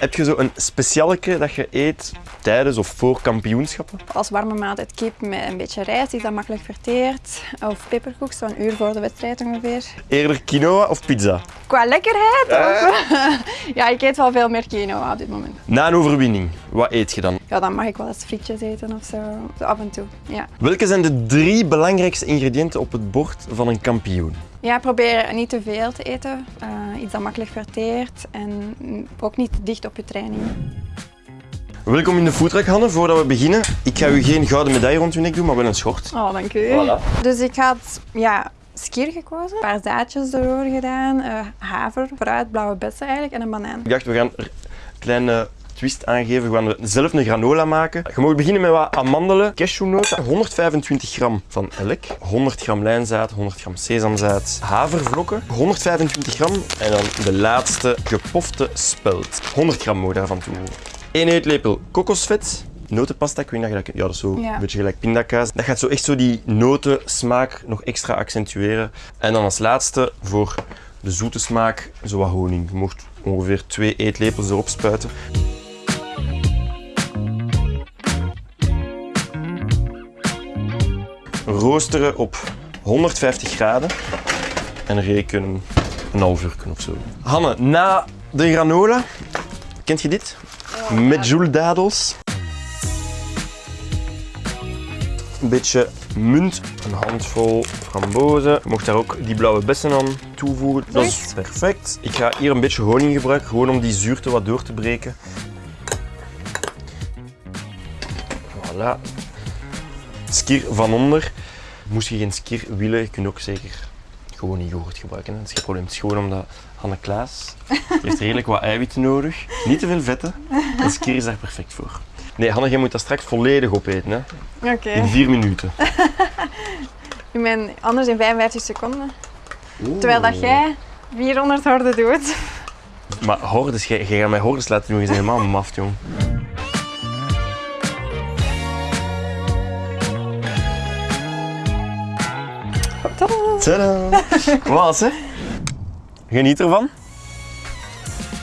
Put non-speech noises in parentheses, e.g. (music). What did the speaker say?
Heb je zo een specialeke dat je eet tijdens of voor kampioenschappen? Als warme maaltijd kip met een beetje rijst, die dat makkelijk verteert. Of peperkoek, zo'n uur voor de wedstrijd ongeveer. Eerder quinoa of pizza? Qua lekkerheid? Of, ja, ik eet wel veel meer quinoa op dit moment. Na een overwinning, wat eet je dan? Ja, dan mag ik wel eens frietjes eten of zo. Zo af en toe, ja. Welke zijn de drie belangrijkste ingrediënten op het bord van een kampioen? Ja, probeer niet te veel te eten. Uh, iets dat makkelijk verteert en ook niet dicht op je training. Welkom in de foodtruck, Hanne. Voordat we beginnen, ik ga u geen gouden medaille rond uw nek doen, maar wel een schort. Oh, dank u. Voilà. Dus ik had ja, skier gekozen, een paar zaadjes erdoor gedaan, uh, haver, fruit, blauwe bessen eigenlijk en een banaan. Ik dacht, we gaan een kleine twist aangeven. We gaan zelf een granola maken. Je mag beginnen met wat amandelen, cashewnoten, 125 gram van elk, 100 gram lijnzaad, 100 gram sesamzaad, havervlokken, 125 gram en dan de laatste gepofte spelt. 100 gram moet daarvan toe. 1 eetlepel kokosvet, notenpasta, ik weet niet dat je dat Ja, dat is zo een beetje gelijk pindakaas. Dat gaat zo echt zo die notensmaak nog extra accentueren. En dan als laatste voor de zoete smaak zo wat honing. Je mocht ongeveer 2 eetlepels erop spuiten. roosteren op 150 graden en reken een half uur of zo. Hanne, na de granola, kent je dit? Met joule Een beetje munt, een handvol frambozen. Je mocht daar ook die blauwe bessen aan toevoegen. Dat is perfect. Ik ga hier een beetje honing gebruiken, gewoon om die zuurte wat door te breken. Voilà. Skir van onder. Moest je geen skir willen, je kunt ook zeker gewoon yoghurt gebruiken. Dat is geen probleem. Het is gewoon omdat Hanne Klaas heeft redelijk wat eiwitten nodig. Niet te veel vetten. En skir is daar perfect voor. Nee, Hanne, jij moet dat straks volledig opeten. Hè? Oké. In vier minuten. (laughs) ik ben anders in 55 seconden. Terwijl dat jij 400 horden doet. Maar hordes, jij, jij gaat mij hordes laten doen. Je bent helemaal maf, jong. Tadaa! (laughs) Wat hè? Geniet ervan.